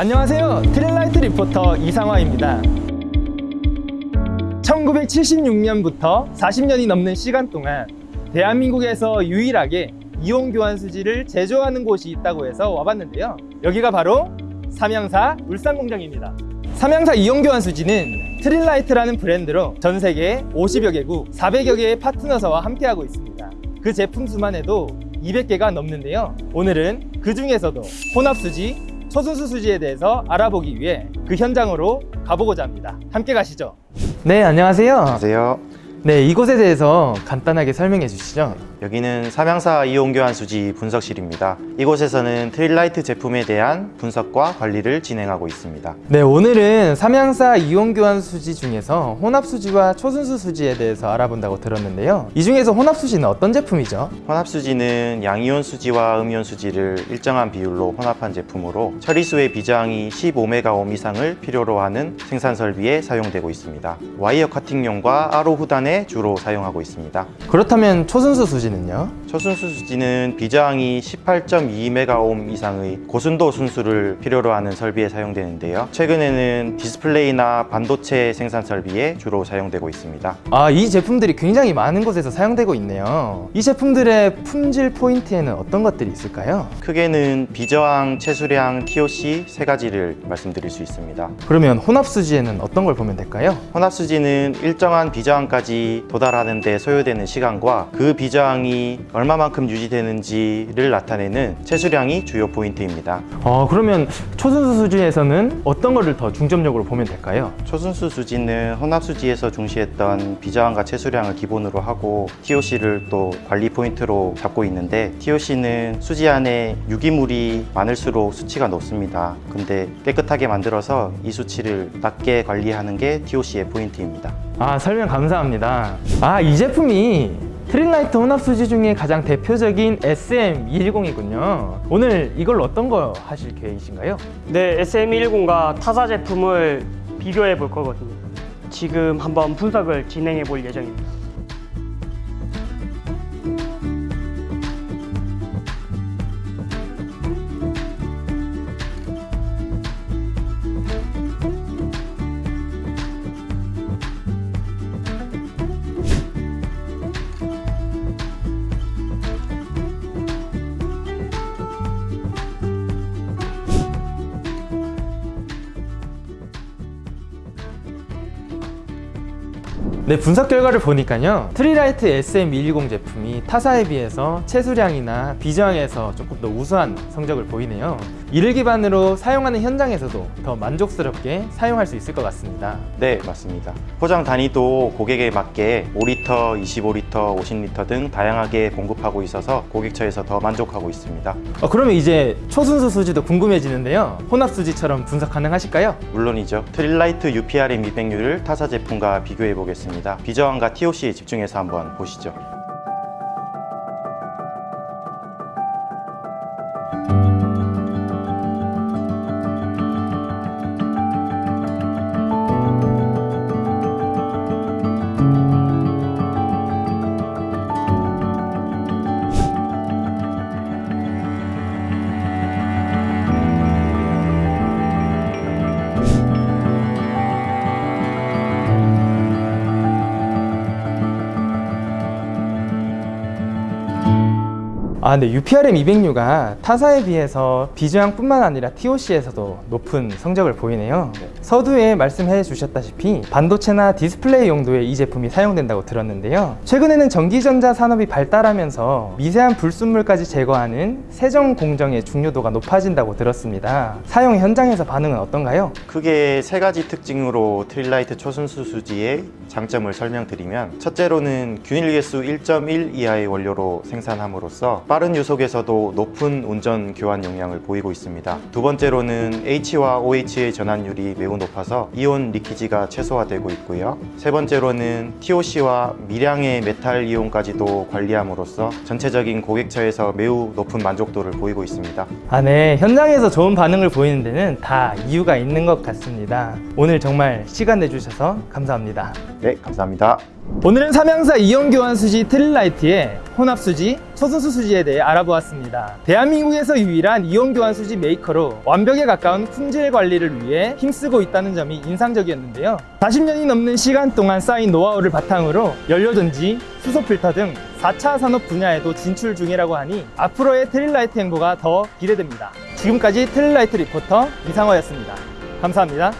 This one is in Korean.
안녕하세요. 트릴라이트 리포터 이상화입니다. 1976년부터 40년이 넘는 시간 동안 대한민국에서 유일하게 이온 교환 수지를 제조하는 곳이 있다고 해서 와봤는데요. 여기가 바로 삼양사 울산공장입니다. 삼양사 이온 교환 수지는 트릴라이트라는 브랜드로 전 세계 50여 개국 400여 개의 파트너사와 함께하고 있습니다. 그 제품 수만 해도 200개가 넘는데요. 오늘은 그 중에서도 혼합수지, 초순수 수지에 대해서 알아보기 위해 그 현장으로 가보고자 합니다. 함께 가시죠. 네 안녕하세요. 안녕하세요. 네 이곳에 대해서 간단하게 설명해 주시죠 여기는 삼양사 이온교환 수지 분석실입니다. 이곳에서는 트릴라이트 제품에 대한 분석과 관리를 진행하고 있습니다. 네 오늘은 삼양사 이온 교환 수지 중에서 혼합 수지와 초순수 수지에 대해서 알아본다고 들었는데요 이 중에서 혼합 수지는 어떤 제품이죠? 혼합 수지는 양이온 수지와 음이온 수지를 일정한 비율로 혼합한 제품으로 처리수의 비저항이 15메가옴 이상을 필요로 하는 생산 설비에 사용되고 있습니다. 와이어 커팅용과 RO 후단에 주로 사용하고 있습니다. 그렇다면 초순수 수지 는요? 초순수 수지는 비저항이 18.2메가옴 이상의 고순도 순수를 필요로 하는 설비에 사용되는데요. 최근에는 디스플레이나 반도체 생산 설비에 주로 사용되고 있습니다. 아 이 제품들이 굉장히 많은 곳에서 사용되고 있네요 이 제품들의 품질 포인트에는 어떤 것들이 있을까요? 크게는 비저항, 체수량, TOC 세 가지를 말씀드릴 수 있습니다. 그러면 혼합 수지에는 어떤 걸 보면 될까요? 혼합수지는 일정한 비저항까지 도달하는 데 소요되는 시간과 그 비저항이 얼마만큼 유지되는지를 나타내는 체수량이 주요 포인트입니다. 어 그러면 초순수 수지에서는 어떤 거를 더 중점적으로 보면 될까요? 초순수 수지는 혼합수지에서 중시했던 비저항과 채수량을 기본으로 하고 TOC를 또 관리 포인트로 잡고 있는데 TOC는 수지 안에 유기물이 많을수록 수치가 높습니다. 근데 깨끗하게 만들어서 이 수치를 낮게 관리하는 게 TOC의 포인트입니다. 아 설명 감사합니다 아 이 제품이 트릴라이트 혼합 수지 중에 가장 대표적인 SM210이군요 오늘 이걸 어떤 거 하실 계획이신가요? 네, SM110과 타사 제품을 비교해 볼 거거든요. 지금 한번 분석을 진행해 볼 예정입니다. 네 분석 결과를 보니까요 트릴라이트 SM210 제품이 타사에 비해서 채수량이나 비저항에서 조금 더 우수한 성적을 보이네요 이를 기반으로 사용하는 현장에서도 더 만족스럽게 사용할 수 있을 것 같습니다 네, 맞습니다. 포장 단위도 고객에 맞게 5리터, 25리터, 50리터 등 다양하게 공급하고 있어서 고객처에서 더 만족하고 있습니다. 어, 그러면 이제 초순수 수지도 궁금해지는데요 혼합 수지처럼 분석 가능하실까요? 물론이죠. 트릴라이트 UPRM 200U를 타사 제품과 비교해 보겠습니다. 비저항과 TOC에 집중해서 한번 보시죠. 아, 네. UPRM 200U가 타사에 비해서 비저항뿐만 아니라 TOC에서도 높은 성적을 보이네요. 서두에 말씀해 주셨다시피 반도체나 디스플레이 용도에 이 제품이 사용된다고 들었는데요. 최근에는 전기전자 산업이 발달하면서 미세한 불순물까지 제거하는 세정 공정의 중요도가 높아진다고 들었습니다. 사용 현장에서 반응은 어떤가요? 크게 세 가지 특징으로 트릴라이트 초순수 수지의 장점을 설명드리면 첫째로는 균일 계수 1.1 이하의 원료로 생산함으로써 빠른 유속에서도 높은 운전 교환 용량을 보이고 있습니다. 두 번째로는 H와 OH의 전환율이 매우 높아서 이온 리키지가 최소화되고 있고요. 세 번째로는 TOC와 미량의 메탈 이온까지도 관리함으로써 전체적인 고객처에서 매우 높은 만족도를 보이고 있습니다. 아, 네. 현장에서 좋은 반응을 보이는 데는 다 이유가 있는 것 같습니다. 오늘 정말 시간 내주셔서 감사합니다. 네, 감사합니다. 오늘은 삼양사 이온 교환 수지 트릴라이트의 혼합 수지, 초순수 수지에 대해 알아보았습니다. 대한민국에서 유일한 이온 교환 수지 메이커로 완벽에 가까운 품질 관리를 위해 힘쓰고 있다는 점이 인상적이었는데요. 40년이 넘는 시간 동안 쌓인 노하우를 바탕으로 연료전지, 수소 필터 등 4차 산업 분야에도 진출 중이라고 하니 앞으로의 트릴라이트 행보가 더 기대됩니다. 지금까지 트릴라이트 리포터 이상화였습니다. 감사합니다.